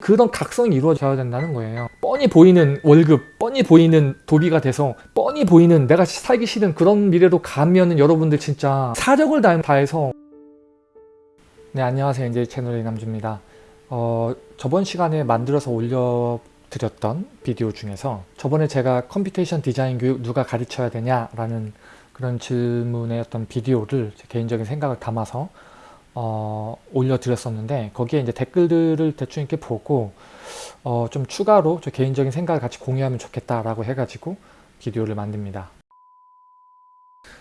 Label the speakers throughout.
Speaker 1: 그런 각성이 이루어져야 된다는 거예요. 뻔히 보이는 월급, 뻔히 보이는 도비가 돼서 뻔히 보이는 내가 살기 싫은 그런 미래로 가면은 여러분들 진짜 사력을 다- 다해서 네 안녕하세요 이제 채널의 남주입니다. 어, 저번 시간에 만들어서 올려 드렸던 비디오 중에서 저번에 제가 computation design 교육 누가 가르쳐야 되냐 라는 그런 질문의 어떤 비디오를 제 개인적인 생각을 담아서 어, 올려드렸었는데 거기에 이제 댓글들을 대충 이렇게 보고 어, 좀 추가로 저 개인적인 생각을 같이 공유하면 좋겠다라고 해가지고 비디오를 만듭니다.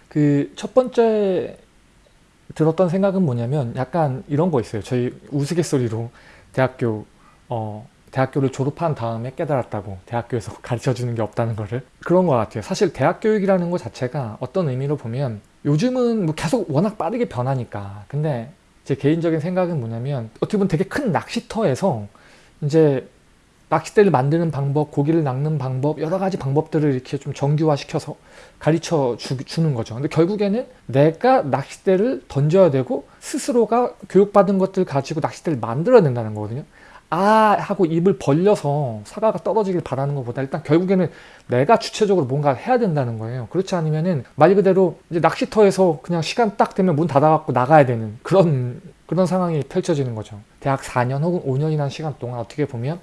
Speaker 1: 그 첫 번째 들었던 생각은 뭐냐면 약간 이런 거 있어요. 저희 우스갯소리로 대학교 어, 대학교를 졸업한 다음에 깨달았다고 대학교에서 가르쳐 주는 게 없다는 거를 그런 것 같아요. 사실 대학 교육이라는 것 자체가 어떤 의미로 보면 요즘은 뭐 계속 워낙 빠르게 변하니까 근데 제 개인적인 생각은 뭐냐면 어떻게 보면 되게 큰 낚시터에서 이제 낚싯대를 만드는 방법, 고기를 낚는 방법 여러 가지 방법들을 이렇게 좀 정규화시켜서 가르쳐 주, 주는 거죠. 근데 결국에는 내가 낚싯대를 던져야 되고 스스로가 교육받은 것들 가지고 낚싯대를 만들어야 된다는 거거든요. 아 하고 입을 벌려서 사과가 떨어지길 바라는 것보다 일단 결국에는 내가 주체적으로 뭔가 해야 된다는 거예요. 그렇지 않으면은 말 그대로 이제 낚시터에서 그냥 시간 딱 되면 문 닫아갖고 나가야 되는 그런 그런 상황이 펼쳐지는 거죠. 대학 4년 혹은 5년이라는 시간 동안 어떻게 보면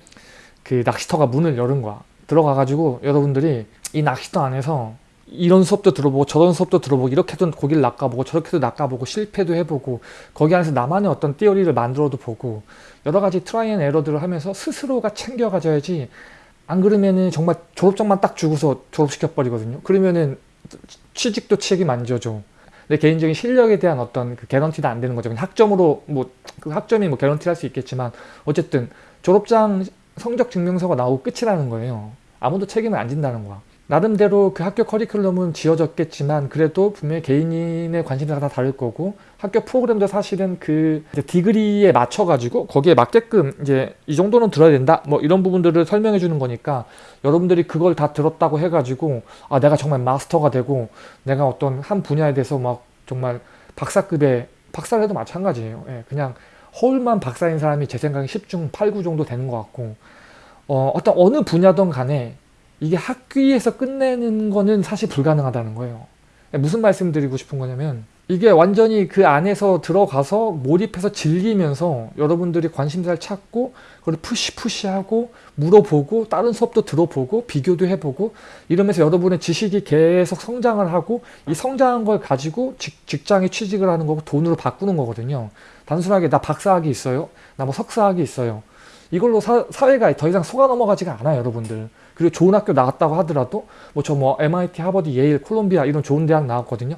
Speaker 1: 그 낚시터가 문을 열은 거야. 들어가가지고 여러분들이 이 낚시터 안에서 이런 수업도 들어보고 저런 수업도 들어보고 이렇게도 고기를 낚아보고 저렇게도 낚아보고 실패도 해보고 거기 안에서 나만의 어떤 theory를 만들어도 보고 여러 가지 try and error들을 하면서 스스로가 챙겨 가져야지 안 그러면은 정말 졸업장만 딱 주고서 졸업시켜 버리거든요. 그러면은 취직도 책임 안 져줘. 내 개인적인 실력에 대한 어떤 그 개런티도 안 되는 거죠. 학점으로 뭐 그 학점이 뭐 개런티 할 수 있겠지만 어쨌든 졸업장 성적 증명서가 나오고 끝이라는 거예요. 아무도 책임을 안 진다는 거야 나름대로 그 학교 커리큘럼은 지어졌겠지만 그래도 분명히 개인의 관심사가 다 다를 거고 학교 프로그램도 사실은 그 디그리에 맞춰 가지고 거기에 맞게끔 이제 이 정도는 들어야 된다. 뭐 이런 부분들을 설명해 주는 거니까 여러분들이 그걸 다 들었다고 해 가지고 아 내가 정말 마스터가 되고 내가 어떤 한 분야에 대해서 막 정말 박사급의 박사를 해도 마찬가지예요. 예, 그냥 허울만 박사인 사람이 제 생각에 10중 8구 정도 되는 것 같고 어, 어떤 어느 분야든 간에 이게 학위에서 끝내는 거는 사실 불가능하다는 거예요. 무슨 말씀 드리고 싶은 거냐면 이게 완전히 그 안에서 들어가서 몰입해서 즐기면서 여러분들이 관심사를 찾고 그걸 푸시 푸시하고 물어보고 다른 수업도 들어보고 비교도 해보고 이러면서 여러분의 지식이 계속 성장을 하고 이 성장한 걸 가지고 직, 직장에 취직을 하는 거고 돈으로 바꾸는 거거든요. 단순하게 나 박사학위 있어요. 나 뭐 석사학위 있어요. 이걸로 사, 사회가 더 이상 속아 넘어가지가 않아요 여러분들. 그리고 좋은 학교 나왔다고 하더라도 뭐저뭐 MIT, 하버드, 예일, 콜롬비아 이런 좋은 대학 나왔거든요.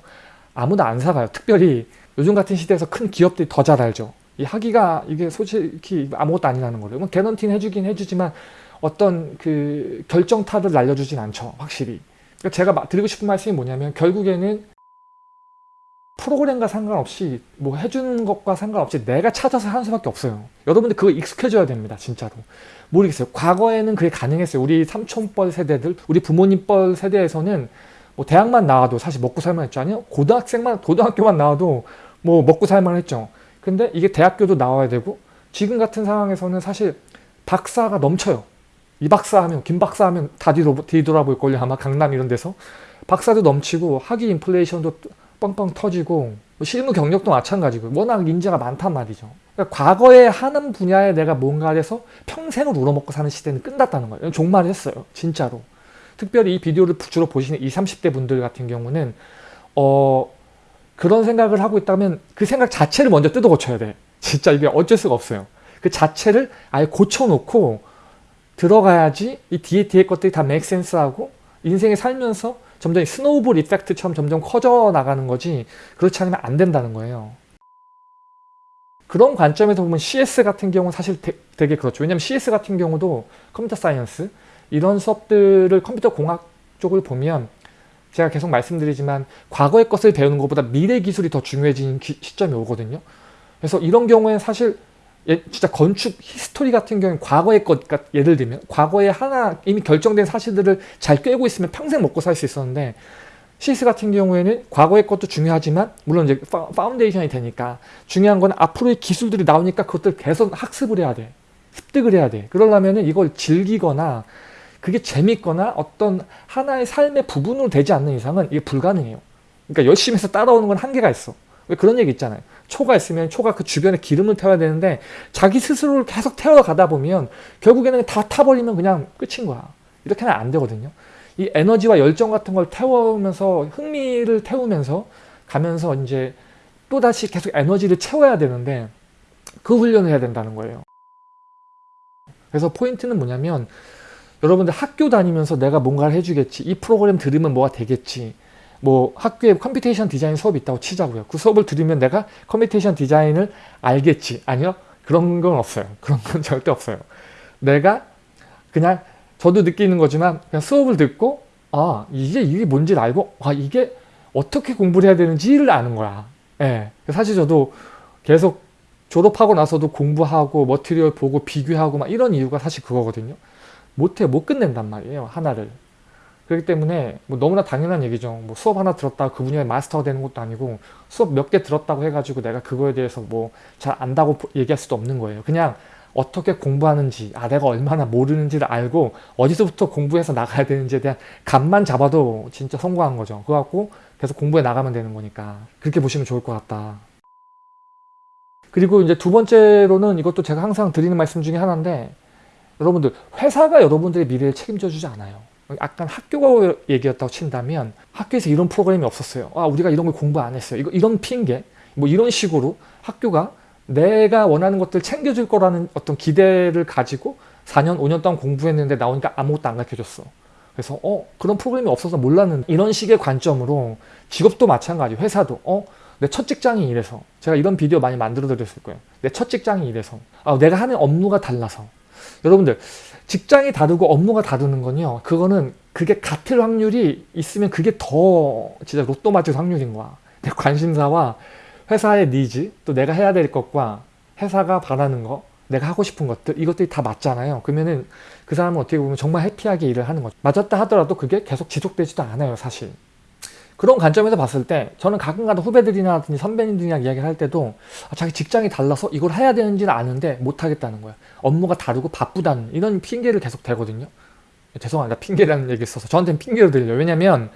Speaker 1: 아무도 안 사가요. 특별히 요즘 같은 시대에서 큰 기업들이 더 잘 알죠. 이 학위가 이게 솔직히 아무것도 아니라는 거예요. 뭐 개런티는 해주긴 해주지만 어떤 그 결정타를 날려주진 않죠. 확실히. 그러니까 제가 드리고 싶은 말씀이 뭐냐면 결국에는 프로그램과 상관없이 뭐 해주는 것과 상관없이 내가 찾아서 하는 수밖에 없어요. 여러분들 그거 익숙해져야 됩니다. 진짜로. 모르겠어요. 과거에는 그게 가능했어요. 우리 삼촌뻘 세대들, 우리 부모님뻘 세대에서는 뭐 대학만 나와도 사실 먹고 살만 했죠. 아니요. 고등학생만, 고등학교만 나와도 뭐 먹고 살만 했죠. 근데 이게 대학교도 나와야 되고 지금 같은 상황에서는 사실 박사가 넘쳐요. 이 박사 하면, 김 박사 하면 다 뒤돌아볼 걸요. 아마 강남 이런 데서. 박사도 넘치고 학위 인플레이션도 뻥뻥 터지고 뭐 실무 경력도 마찬가지고 워낙 인재가 많단 말이죠. 그러니까 과거에 하는 분야에 내가 뭔가를 해서 평생을 우러먹고 사는 시대는 끝났다는 거예요. 종말했어요. 진짜로. 특별히 이 비디오를 주로 보시는 20, 30대 분들 같은 경우는 어 그런 생각을 하고 있다면 그 생각 자체를 먼저 뜯어 고쳐야 돼. 진짜 이게 어쩔 수가 없어요. 그 자체를 아예 고쳐놓고 들어가야지 이 뒤에 뒤에 것들이 다 맥센스하고 인생에 살면서 점점 스노우볼 이펙트처럼 점점 커져 나가는 거지 그렇지 않으면 안 된다는 거예요. 그런 관점에서 보면 CS 같은 경우는 사실 되, 게 그렇죠. 왜냐하면 CS 같은 경우도 computer science 이런 수업들을 컴퓨터 공학 쪽을 보면 제가 계속 말씀드리지만 과거의 것을 배우는 것보다 미래 기술이 더 중요해지는 기, 시점이 오거든요. 그래서 이런 경우에는 사실 예, 진짜 건축 history 같은 경우는 과거의 것, 그러니까 예를 들면 과거에 하나 이미 결정된 사실들을 잘 꿰고 있으면 평생 먹고 살 수 있었는데 CS 같은 경우에는 과거의 것도 중요하지만 물론 이제 foundation이 되니까 중요한 건 앞으로의 기술들이 나오니까 그것들 계속 학습을 해야 돼. 습득을 해야 돼. 그러려면 이걸 즐기거나 그게 재밌거나 어떤 하나의 삶의 부분으로 되지 않는 이상은 이게 불가능해요. 그러니까 열심히 해서 따라오는 건 한계가 있어. 왜 그런 얘기 있잖아요. 초가 있으면 초가 그 주변에 기름을 태워야 되는데 자기 스스로를 계속 태워가다 보면 결국에는 다 타버리면 그냥 끝인 거야. 이렇게는 안 되거든요. 이 에너지와 열정 같은 걸 태우면서 흥미를 태우면서 가면서 이제 또다시 계속 에너지를 채워야 되는데 그 훈련을 해야 된다는 거예요. 그래서 포인트는 뭐냐면 여러분들 학교 다니면서 내가 뭔가를 해주겠지 이 프로그램 들으면 뭐가 되겠지 뭐 학교에 computation design 수업이 있다고 치자고요. 그 수업을 들으면 내가 computation design을 알겠지. 아니요? 그런 건 없어요. 그런 건 절대 없어요. 내가 그냥 저도 느끼는 거지만 그냥 수업을 듣고 아 이게 이게 뭔지를 알고 아 이게 어떻게 공부를 해야 되는지를 아는 거야. 예. 사실 저도 계속 졸업하고 나서도 공부하고 머티리얼 보고 비교하고 막 이런 이유가 사실 그거거든요. 못해 못 끝낸단 말이에요. 하나를 그렇기 때문에 뭐 너무나 당연한 얘기죠. 뭐 수업 하나 들었다. 그 분야에 마스터가 되는 것도 아니고 수업 몇 개 들었다고 해가지고 내가 그거에 대해서 뭐 잘 안다고 얘기할 수도 없는 거예요. 그냥 어떻게 공부하는지 아 내가 얼마나 모르는지를 알고 어디서부터 공부해서 나가야 되는지에 대한 감만 잡아도 진짜 성공한 거죠. 그거 갖고 계속 공부해 나가면 되는 거니까 그렇게 보시면 좋을 것 같다. 그리고 이제 두 번째로는 이것도 제가 항상 드리는 말씀 중에 하나인데 여러분들 회사가 여러분들의 미래를 책임져 주지 않아요 약간 학교가 얘기였다고 친다면 학교에서 이런 프로그램이 없었어요. 아 우리가 이런 걸 공부 안 했어요. 이거 이런 핑계 뭐 이런 식으로 학교가 내가 원하는 것들 챙겨줄 거라는 어떤 기대를 가지고 4년 5년 동안 공부했는데 나오니까 아무것도 안 가르쳐줬어. 그래서 어 그런 프로그램이 없어서 몰랐는데 이런 식의 관점으로 직업도 마찬가지 회사도. 어 내 첫 직장이 이래서 제가 이런 비디오 많이 만들어 드렸을 거예요. 내 첫 직장이 이래서. 아 내가 하는 업무가 달라서. 여러분들 직장이 다르고 업무가 다르는 건요. 그거는 그게 같을 확률이 있으면 그게 더 진짜 로또 맞을 확률인 거야. 내 관심사와 회사의 니즈 또 내가 해야 될 것과 회사가 바라는 거 내가 하고 싶은 것들 이것들이 다 맞잖아요. 그러면은 그 사람은 어떻게 보면 정말 해피하게 일을 하는 거죠. 맞았다 하더라도 그게 계속 지속되지도 않아요 사실 그런 관점에서 봤을 때 저는 가끔가다 후배들이나 선배님들이랑 이야기를 할 때도 아, 자기 직장이 달라서 이걸 해야 되는지는 아는데 못하겠다는 거야. 업무가 다르고 바쁘다는 이런 핑계를 계속 대거든요. 죄송합니다. 핑계라는 얘기 써서 저한테는 핑계로 들려요. 왜냐면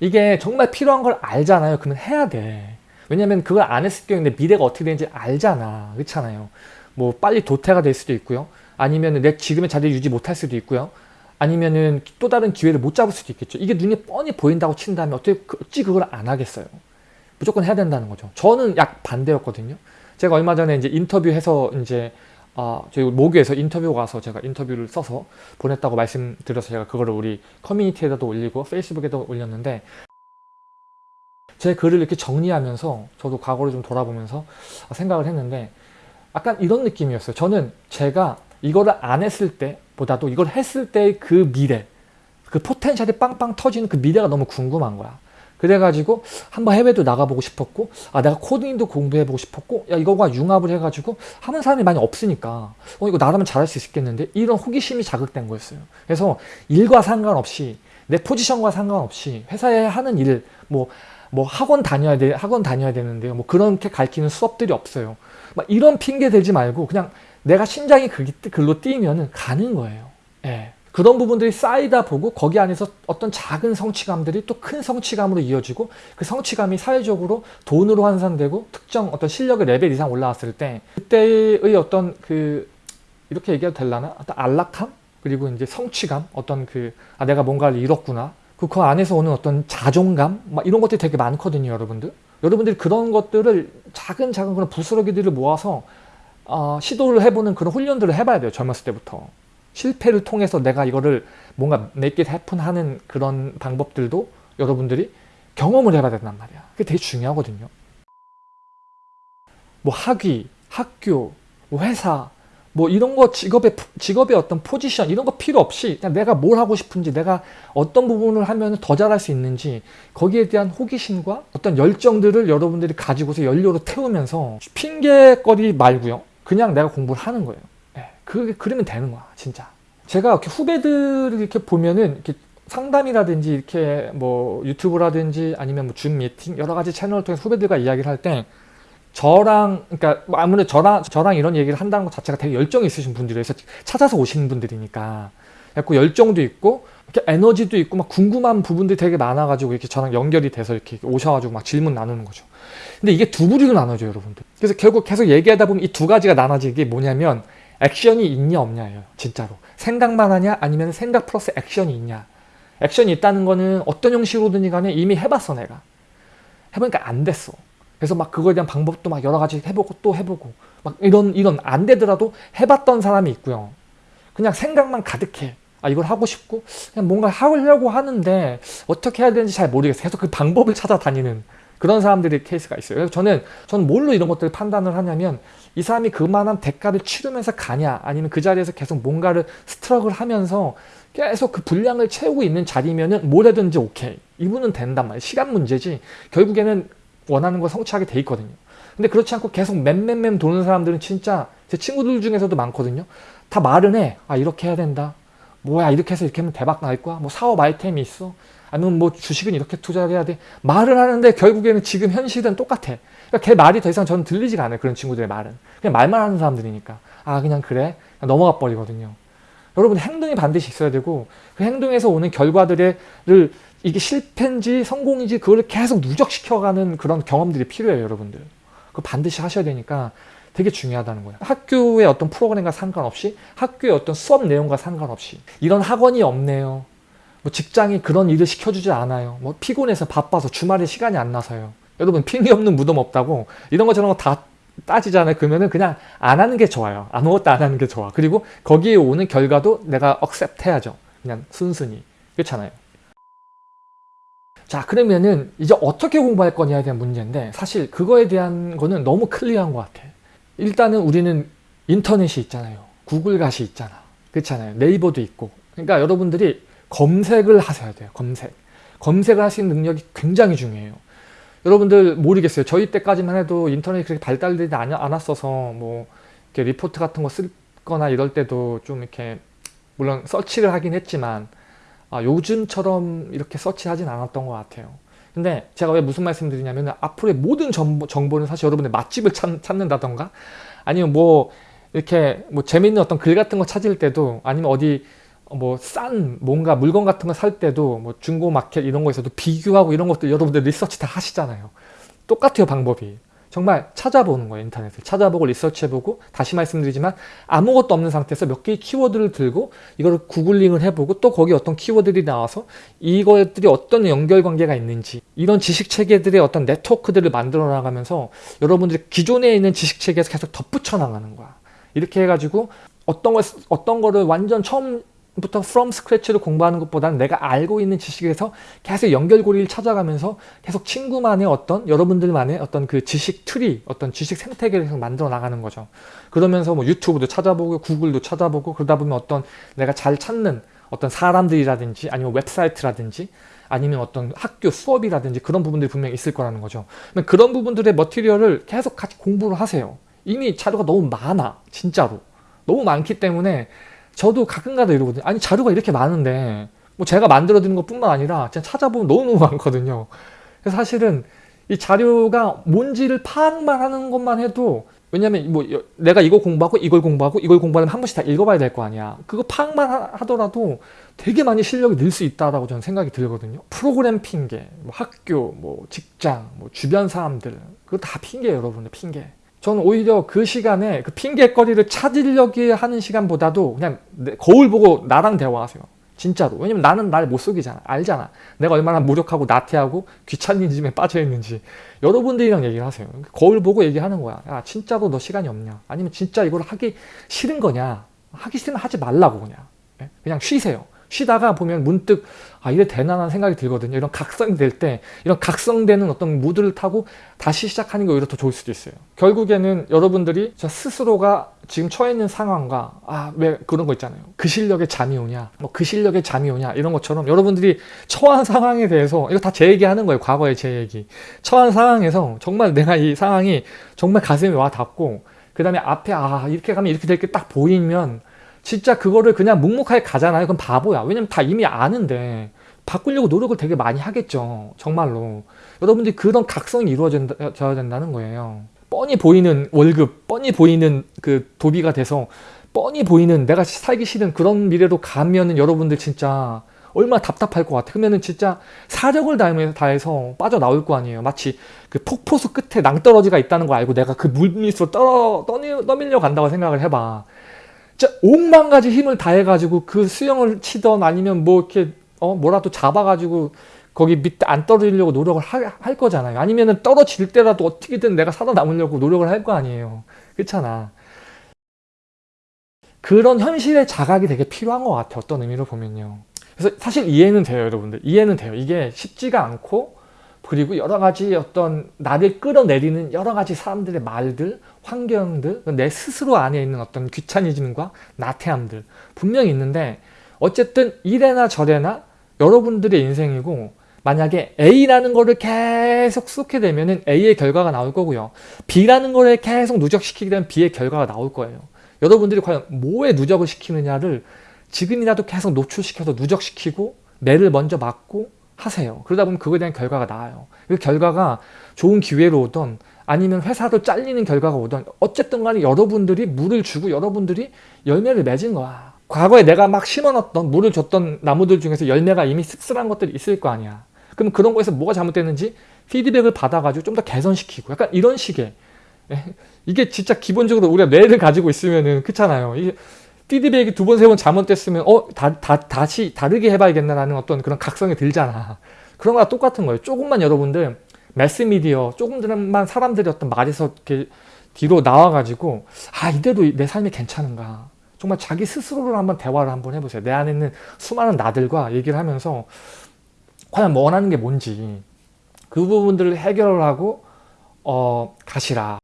Speaker 1: 이게 정말 필요한 걸 알잖아요. 그러면 해야 돼. 왜냐면 그걸 안 했을 경우에 내 미래가 어떻게 되는지 알잖아. 그렇잖아요. 뭐 빨리 도태가 될 수도 있고요. 아니면 내 지금의 자리를 유지 못할 수도 있고요 아니면은 또 다른 기회를 못 잡을 수도 있겠죠. 이게 눈에 뻔히 보인다고 친다면 어떻게 그, 어찌 그걸 안 하겠어요. 무조건 해야 된다는 거죠. 저는 약 반대였거든요. 제가 얼마 전에 이제 인터뷰해서 이제 아, 저희 모교에서 인터뷰 가서 제가 인터뷰를 써서 보냈다고 말씀드려서 제가 그거를 우리 커뮤니티에도 올리고 페이스북에도 올렸는데 제 글을 이렇게 정리하면서 저도 과거를 좀 돌아보면서 생각을 했는데 약간 이런 느낌이었어요. 저는 제가 이거를 안 했을 때 보다도 이걸 했을 때 그 미래 그 포텐셜이 빵빵 터지는 그 미래가 너무 궁금한 거야. 그래가지고 한번 해외도 나가보고 싶었고 아 내가 코딩도 공부해보고 싶었고 야 이거가 융합을 해가지고 하는 사람이 많이 없으니까 어 이거 나라면 잘할 수 있겠는데 이런 호기심이 자극된 거였어요. 그래서 일과 상관없이 내 포지션과 상관없이 회사에 하는 일 뭐 뭐 학원 다녀야 돼 학원 다녀야 되는데요 뭐 그렇게 가르치는 수업들이 없어요. 막 이런 핑계 대지 말고 그냥 내가 심장이 글로 뛰면 가는 거예요. 예. 그런 부분들이 쌓이다 보고 거기 안에서 어떤 작은 성취감들이 또 큰 성취감으로 이어지고 그 성취감이 사회적으로 돈으로 환산되고 특정 어떤 실력의 레벨 이상 올라왔을 때 그때의 어떤 그 이렇게 얘기해도 될라나? 어떤 안락함? 그리고 이제 성취감? 어떤 그 아 내가 뭔가를 이뤘구나 그, 그 안에서 오는 어떤 자존감? 막 이런 것들이 되게 많거든요 여러분들 여러분들이 그런 것들을 작은 작은 그런 부스러기들을 모아서 어, 시도를 해보는 그런 훈련들을 해봐야 돼요. 젊었을 때부터. 실패를 통해서 내가 이거를 뭔가 make it happen 하는 그런 방법들도 여러분들이 경험을 해봐야 된단 말이야. 그게 되게 중요하거든요. 뭐 학위, 학교, 뭐 회사, 뭐 이런 거 직업의 직업의 어떤 포지션 이런 거 필요 없이 그냥 내가 뭘 하고 싶은지 내가 어떤 부분을 하면 더 잘할 수 있는지 거기에 대한 호기심과 어떤 열정들을 여러분들이 가지고서 연료로 태우면서 핑계거리 말고요 그냥 내가 공부를 하는 거예요. 네, 그 그러면 되는 거야, 진짜. 제가 이렇게 후배들을 이렇게 보면은 이렇게 상담이라든지 이렇게 뭐 유튜브라든지 아니면 뭐 줌 미팅 여러 가지 채널을 통해서 후배들과 이야기를 할 때 저랑 그러니까 뭐 아무래도 저랑 저랑 이런 얘기를 한다는 것 자체가 되게 열정이 있으신 분들이어서 찾아서 오시는 분들이니까 약간 열정도 있고 이렇게 에너지도 있고 막 궁금한 부분들이 되게 많아가지고 이렇게 저랑 연결이 돼서 이렇게 오셔가지고 막 질문 나누는 거죠. 근데 이게 두 부류로 나눠져요, 여러분들. 그래서 결국 계속 얘기하다 보면 이 두 가지가 나눠지게 뭐냐면 액션이 있냐 없냐예요, 진짜로. 생각만 하냐 아니면 생각 플러스 액션이 있냐. 액션이 있다는 거는 어떤 형식으로든지 간에 이미 해봤어, 내가. 해보니까 안 됐어. 그래서 막 그거에 대한 방법도 막 여러 가지 해보고 또 해보고 막 이런 이런 안 되더라도 해봤던 사람이 있고요. 그냥 생각만 가득해. 아 이걸 하고 싶고 그냥 뭔가 하려고 하는데 어떻게 해야 되는지 잘 모르겠어. 계속 그 방법을 찾아다니는 그런 사람들의 케이스가 있어요. 그래서 저는 저는 뭘로 이런 것들을 판단을 하냐면 이 사람이 그만한 대가를 치르면서 가냐 아니면 그 자리에서 계속 뭔가를 스트럭을 하면서 계속 그 분량을 채우고 있는 자리면은 뭐래든지 오케이. 이분은 된단 말이에요. 시간 문제지. 결국에는 원하는 거 성취하게 돼 있거든요. 근데 그렇지 않고 계속 맴맴맴 도는 사람들은 진짜 제 친구들 중에서도 많거든요. 다 말은 해. 아 이렇게 해야 된다. 뭐야 이렇게 해서 이렇게 하면 대박 날 거야. 뭐 사업 아이템이 있어. 아니면 뭐 주식은 이렇게 투자를 해야 돼. 말을 하는데 결국에는 지금 현실은 똑같아. 그러니까 걔 말이 더 이상 저는 들리지가 않아요. 그런 친구들의 말은. 그냥 말만 하는 사람들이니까. 아 그냥 그래. 그냥 넘어가 버리거든요. 여러분 행동이 반드시 있어야 되고 그 행동에서 오는 결과들을 이게 실패인지 성공인지 그걸 계속 누적시켜가는 그런 경험들이 필요해요 여러분들 그거 반드시 하셔야 되니까 되게 중요하다는 거예요. 학교의 어떤 프로그램과 상관없이 학교의 어떤 수업 내용과 상관없이 이런 학원이 없네요. 뭐 직장이 그런 일을 시켜주지 않아요. 뭐 피곤해서 바빠서 주말에 시간이 안 나서요. 여러분 핑계 없는 무덤 없다고 이런 거 저런 거 다 따지잖아요. 그러면은 그냥 안 하는 게 좋아요. 아무것도 안 하는 게 좋아. 그리고 거기에 오는 결과도 내가 accept 해야죠. 그냥 순순히. 그렇잖아요. 자 그러면은 이제 어떻게 공부할 거냐에 대한 문제인데 사실 그거에 대한 거는 너무 클리어한 것 같아 일단은 우리는 인터넷이 있잖아요. 구글갓이 있잖아. 그렇잖아요. 네이버도 있고. 그러니까 여러분들이 검색을 하셔야 돼요 검색. 검색을 하시는 능력이 굉장히 중요해요. 여러분들 모르겠어요. 저희 때까지만 해도 인터넷이 그렇게 발달되지 않았어서 뭐 이렇게 리포트 같은 거 쓸거나 이럴 때도 좀 이렇게 물론 서치를 하긴 했지만 아, 요즘처럼 이렇게 서치하진 않았던 것 같아요. 근데 제가 왜 무슨 말씀 드리냐면 앞으로의 모든 정보, 정보는 사실 여러분의 맛집을 찾, 찾는다던가 아니면 뭐 이렇게 뭐 재밌는 어떤 글 같은 거 찾을 때도 아니면 어디 뭐 싼 뭔가 물건 같은 거 살 때도 뭐 중고 마켓 이런 거에서도 비교하고 이런 것들 여러분들 리서치 다 하시잖아요. 똑같아요 방법이. 정말 찾아보는 거예요 인터넷을. 찾아보고 리서치해보고 다시 말씀드리지만 아무것도 없는 상태에서 몇 개의 키워드를 들고 이걸 구글링을 해보고 또 거기 어떤 키워드들이 나와서 이것들이 어떤 연결관계가 있는지 이런 지식체계들의 어떤 네트워크들을 만들어 나가면서 여러분들이 기존에 있는 지식체계에서 계속 덧붙여 나가는 거야. 이렇게 해가지고 어떤 걸 어떤 거를 완전 처음 부터 from scratch로 공부하는 것보다는 내가 알고 있는 지식에서 계속 연결고리를 찾아가면서 계속 친구만의 어떤 여러분들만의 어떤 그 지식 트리 어떤 지식 생태계를 계속 만들어 나가는 거죠. 그러면서 뭐 유튜브도 찾아보고 구글도 찾아보고 그러다 보면 어떤 내가 잘 찾는 어떤 사람들이라든지 아니면 웹사이트라든지 아니면 어떤 학교 수업이라든지 그런 부분들이 분명히 있을 거라는 거죠. 그런 부분들의 material을 계속 같이 공부를 하세요. 이미 자료가 너무 많아 진짜로. 너무 많기 때문에 저도 가끔가다 이러거든요. 아니 자료가 이렇게 많은데 뭐 제가 만들어 드는 것 뿐만 아니라 제가 찾아보면 너무너무 많거든요. 그래서 사실은 이 자료가 뭔지를 파악만 하는 것만 해도 왜냐면 뭐 내가 이거 공부하고 이걸 공부하고 이걸 공부하면 한 번씩 다 읽어봐야 될 거 아니야. 그거 파악만 하더라도 되게 많이 실력이 늘 수 있다라고 저는 생각이 들거든요. 프로그램 핑계, 뭐 학교, 뭐 직장, 뭐 주변 사람들 그거 다 핑계예요, 여러분들 핑계. 저는 오히려 그 시간에 그 핑계거리를 찾으려고 하는 시간보다도 그냥 거울 보고 나랑 대화하세요. 진짜로. 왜냐면 나는 날 못 속이잖아. 알잖아. 내가 얼마나 무력하고 나태하고 귀찮은짐에 빠져있는지. 여러분들이랑 얘기를 하세요. 거울 보고 얘기하는 거야. 야 진짜로 너 시간이 없냐. 아니면 진짜 이걸 하기 싫은 거냐. 하기 싫으면 하지 말라고 그냥. 예? 그냥 쉬세요. 쉬다가 보면 문득 아 이래 되나라는 생각이 들거든요. 이런 각성이 될 때 이런 각성되는 어떤 무드를 타고 다시 시작하는 게 오히려 더 좋을 수도 있어요. 결국에는 여러분들이 저 스스로가 지금 처해 있는 상황과 아 왜 그런 거 있잖아요. 그 실력에 잠이 오냐 뭐 그 실력에 잠이 오냐 이런 것처럼 여러분들이 처한 상황에 대해서 이거 다 제 얘기하는 거예요. 과거의 제 얘기. 처한 상황에서 정말 내가 이 상황이 정말 가슴에 와 닿고 그 다음에 앞에 아 이렇게 가면 이렇게 될 게 딱 보이면 진짜 그거를 그냥 묵묵하게 가잖아요. 그럼 바보야. 왜냐면 다 이미 아는데 바꾸려고 노력을 되게 많이 하겠죠. 정말로. 여러분들이 그런 각성이 이루어져야 된다는 거예요. 뻔히 보이는 월급, 뻔히 보이는 그 도비가 돼서 뻔히 보이는 내가 살기 싫은 그런 미래로 가면은 여러분들 진짜 얼마나 답답할 것 같아. 그러면은 진짜 사력을 다해서, 빠져나올 거 아니에요. 마치 그 폭포수 끝에 낭떠러지가 있다는 거 알고 내가 그 물 밑으로 떠, 떠, 떠밀려 간다고 생각을 해봐. 진짜 옥만 가지 힘을 다해가지고 그 수영을 치던 아니면 뭐 이렇게 어 뭐라도 잡아가지고 거기 밑에 안 떨어지려고 노력을 하, 할 거잖아요. 아니면은 떨어질 때라도 어떻게든 내가 살아남으려고 노력을 할 거 아니에요. 그렇잖아. 그런 현실의 자각이 되게 필요한 것 같아요. 어떤 의미로 보면요. 그래서 사실 이해는 돼요, 여러분들. 이해는 돼요. 이게 쉽지가 않고 그리고 여러 가지 어떤 나를 끌어내리는 여러 가지 사람들의 말들, 환경들, 내 스스로 안에 있는 어떤 귀차니즘과 나태함들 분명히 있는데 어쨌든 이래나 저래나 여러분들의 인생이고 만약에 A라는 거를 계속 쏟게 되면 A의 결과가 나올 거고요. B라는 거를 계속 누적시키게 되면 B의 결과가 나올 거예요. 여러분들이 과연 뭐에 누적을 시키느냐를 지금이라도 계속 노출시켜서 누적시키고 매를 먼저 맞고 하세요. 그러다 보면 그거에 대한 결과가 나와요. 그 결과가 좋은 기회로 오던 아니면 회사도 잘리는 결과가 오던 어쨌든 간에 여러분들이 물을 주고 여러분들이 열매를 맺은 거야. 과거에 내가 막 심어놨던 물을 줬던 나무들 중에서 열매가 이미 씁쓸한 것들이 있을 거 아니야. 그럼 그런 거에서 뭐가 잘못됐는지 피드백을 받아가지고 좀 더 개선시키고 약간 이런 식의 예? 이게 진짜 기본적으로 우리가 뇌를 가지고 있으면은 그렇잖아요. 이게 피드백이 두 번, 세 번 잘못됐으면 어, 다, 다, 다시 다르게 해봐야겠나라는 어떤 그런 각성이 들잖아. 그런 거랑 똑같은 거예요. 조금만 여러분들 매스미디어, 조금만 사람들이 어떤 말에서 이렇게 뒤로 나와가지고 아 이대로 내 삶이 괜찮은가 정말 자기 스스로를 한번 대화를 한번 해보세요. 내 안에 있는 수많은 나들과 얘기를 하면서 과연 원하는 게 뭔지 그 부분들을 해결을 하고 어, 가시라.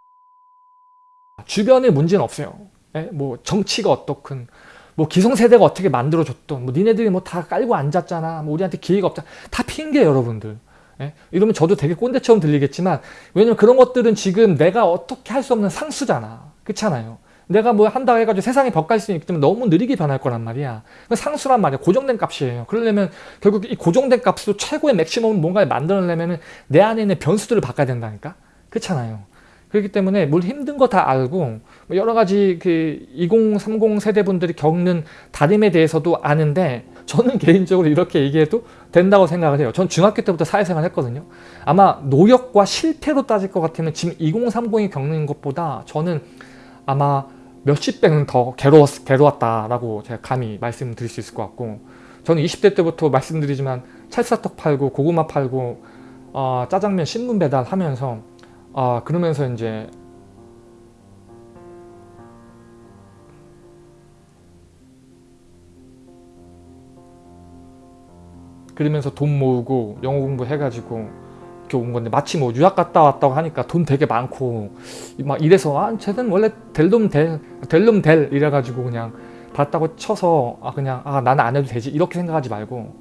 Speaker 1: 주변에 문제는 없어요. 예? 뭐 정치가 어떻건 뭐 기성세대가 어떻게 만들어줬던 뭐 니네들이 뭐 다 깔고 앉았잖아 뭐 우리한테 기회가 없잖아 다 핑계 여러분들 예? 이러면 저도 되게 꼰대처럼 들리겠지만 왜냐면 그런 것들은 지금 내가 어떻게 할 수 없는 상수잖아. 그렇잖아요. 내가 뭐 한다 해가지고 벽갈 수 있기 때문에 너무 느리게 변할 거란 말이야. 상수란 말이야. 고정된 값이에요. 그러려면 결국 이 고정된 값으로 최고의 맥시멈 뭔가를 만들어내면 내 안에 있는 변수들을 바꿔야 된다니까. 그렇잖아요. 그렇기 때문에 뭘 힘든 거 다 알고 뭐 여러 가지 그 2030 세대분들이 겪는 다림에 대해서도 아는데 저는 개인적으로 이렇게 얘기해도 된다고 생각을 해요. 전 중학교 때부터 사회생활 했거든요. 아마 노력과 실패로 따질 것 같으면 지금 2030이 겪는 것보다 저는 아마 몇십 배는 더 괴로웠, 괴로웠다라고 제가 감히 말씀드릴 수 있을 것 같고 저는 20대 때부터 말씀드리지만 찰쌀떡 팔고 고구마 팔고 어, 짜장면 신문 배달하면서 아 그러면서 이제 그러면서 돈 모으고 영어 공부 해가지고 이렇게 온 건데 마치 뭐 유학 갔다 왔다고 하니까 돈 되게 많고 막 이래서 아 쟤는 원래 될 놈 될 될 놈 될 이래가지고 그냥 받았다고 쳐서 아 그냥 아 나는 안 해도 되지 이렇게 생각하지 말고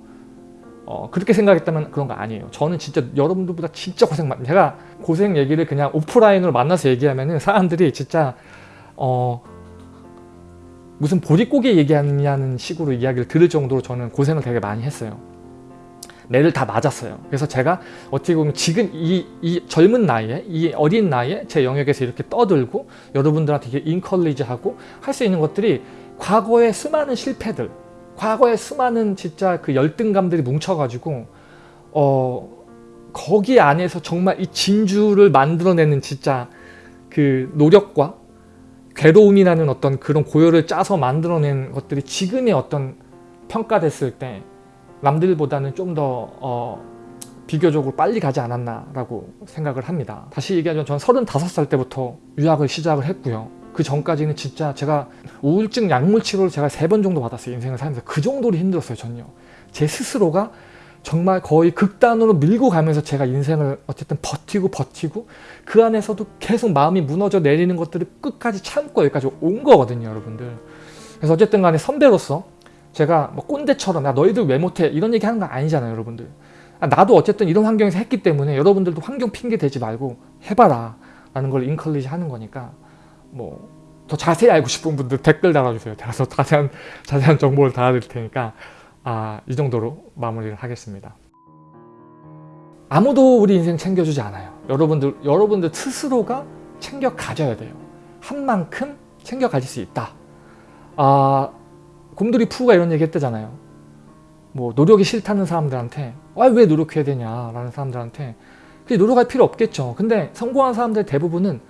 Speaker 1: 어, 그렇게 생각했다면 그런 거 아니에요. 저는 진짜 여러분들보다 진짜 고생 많 제가 고생 얘기를 그냥 오프라인으로 만나서 얘기하면은 사람들이 진짜 어 무슨 보릿고개 얘기하냐는 식으로 이야기를 들을 정도로 저는 고생을 되게 많이 했어요. 매를 다 맞았어요. 그래서 제가 어떻게 보면 지금 이, 이 젊은 나이에 이 어린 나이에 제 영역에서 이렇게 떠들고 여러분들한테 인컬리지하고 할 수 있는 것들이 과거의 수많은 실패들 과거에 수많은 진짜 그 열등감들이 뭉쳐가지고 어 거기 안에서 정말 이 진주를 만들어내는 진짜 그 노력과 괴로움이라는 어떤 그런 고열을 짜서 만들어낸 것들이 지금의 어떤 평가됐을 때 남들보다는 좀더 어, 비교적으로 빨리 가지 않았나라고 생각을 합니다. 다시 얘기하자면 전 35살 때부터 유학을 시작을 했고요. 그 전까지는 진짜 제가 우울증 약물 치료를 제가 세 번 정도 받았어요. 인생을 살면서. 그 정도로 힘들었어요. 전요. 제 스스로가 정말 거의 극단으로 밀고 가면서 제가 인생을 어쨌든 버티고 버티고 그 안에서도 계속 마음이 무너져 내리는 것들을 끝까지 참고 여기까지 온 거거든요. 여러분들. 그래서 어쨌든 간에 선배로서 제가 뭐 꼰대처럼 야 너희들 왜 못해 이런 얘기 하는 거 아니잖아요. 여러분들. 아, 나도 어쨌든 이런 환경에서 했기 때문에 여러분들도 환경 핑계 대지 말고 해봐라 라는 걸 인컬리지 하는 거니까 뭐 더 자세히 알고 싶은 분들 댓글 달아주세요. 더 자세한 자세한 정보를 달아드릴 테니까 아, 이 정도로 마무리를 하겠습니다. 아무도 우리 인생 챙겨주지 않아요. 여러분들 여러분들 스스로가 챙겨 가져야 돼요. 한 만큼 챙겨 가질 수 있다. 아, 곰돌이 푸가 이런 얘기 했대잖아요. 뭐 노력이 싫다는 사람들한테 아, 왜 노력해야 되냐라는 사람들한테 그게 노력할 필요 없겠죠. 근데 성공한 사람들 대부분은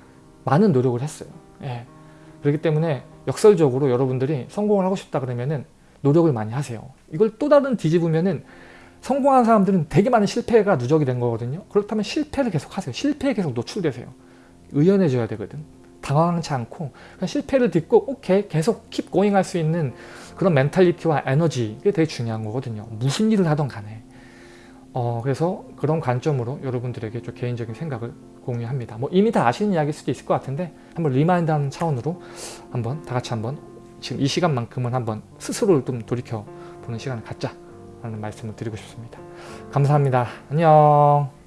Speaker 1: 많은 노력을 했어요. 예. 그렇기 때문에 역설적으로 여러분들이 성공을 하고 싶다 그러면은 노력을 많이 하세요. 이걸 또 다른 뒤집으면은 성공한 사람들은 되게 많은 실패가 누적이 된 거거든요. 그렇다면 실패를 계속 하세요. 실패에 계속 노출되세요. 의연해져야 되거든. 당황하지 않고 실패를 딛고 오케이 계속 keep going 할 수 있는 그런 mentality와 에너지 이게 되게 중요한 거거든요. 무슨 일을 하던 간에. 어, 그래서 그런 관점으로 여러분들에게 좀 개인적인 생각을 공유합니다. 뭐 이미 다 아시는 이야기일 수도 있을 것 같은데 한번 remind하는 차원으로 한번 다 같이 한번 지금 이 시간만큼은 한번 스스로를 좀 돌이켜 보는 시간을 갖자 라는 말씀을 드리고 싶습니다. 감사합니다. 안녕